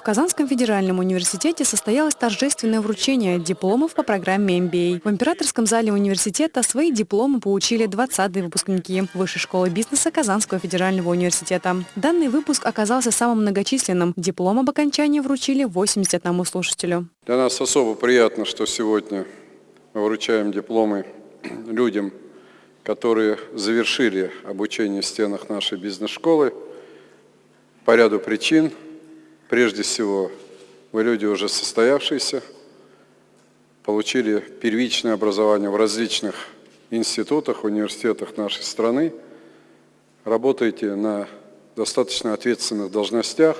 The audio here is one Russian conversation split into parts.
В Казанском федеральном университете состоялось торжественное вручение дипломов по программе MBA. В императорском зале университета свои дипломы получили 20-е выпускники Высшей школы бизнеса Казанского федерального университета. Данный выпуск оказался самым многочисленным. Диплом об окончании вручили 81 слушателю. Для нас особо приятно, что сегодня мы вручаем дипломы людям, которые завершили обучение в стенах нашей бизнес-школы по ряду причин – Прежде всего, вы люди уже состоявшиеся, получили первичное образование в различных институтах, университетах нашей страны, работаете на достаточно ответственных должностях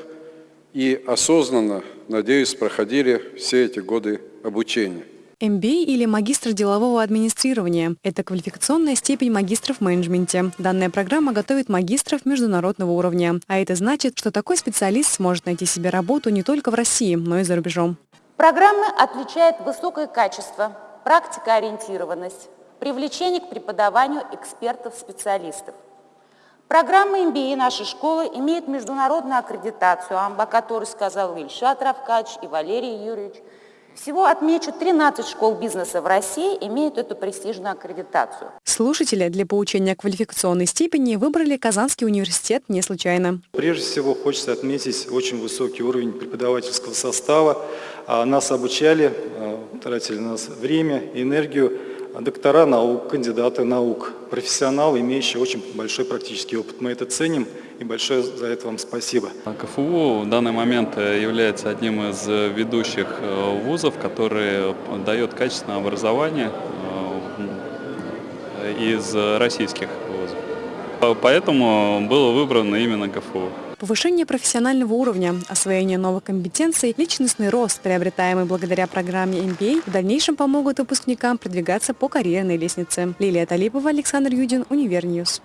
и осознанно, надеюсь, проходили все эти годы обучения. MBA или магистр делового администрирования – это квалификационная степень магистров в менеджменте. Данная программа готовит магистров международного уровня. А это значит, что такой специалист сможет найти себе работу не только в России, но и за рубежом. Программа отличает высокое качество, практикоориентированность, привлечение к преподаванию экспертов-специалистов. Программа MBA нашей школы имеет международную аккредитацию, о которой сказал Ильшат Равкач и Валерий Юрьевич – всего отмечу, 13 школ бизнеса в России имеют эту престижную аккредитацию. Слушатели для получения квалификационной степени выбрали Казанский университет не случайно. Прежде всего хочется отметить очень высокий уровень преподавательского состава. А, нас обучали, а, тратили на нас время, энергию доктора наук, кандидаты наук, профессионалы, имеющие очень большой практический опыт. Мы это ценим и большое за это вам спасибо. КФУ в данный момент э, является одним из ведущих э, вузов, который дает качественное образование э, из российских вузов. Поэтому было выбрано именно КФУ. Повышение профессионального уровня, освоение новых компетенций, личностный рост, приобретаемый благодаря программе MBA, в дальнейшем помогут выпускникам продвигаться по карьерной лестнице. Лилия Талипова, Александр Юдин, Univer News.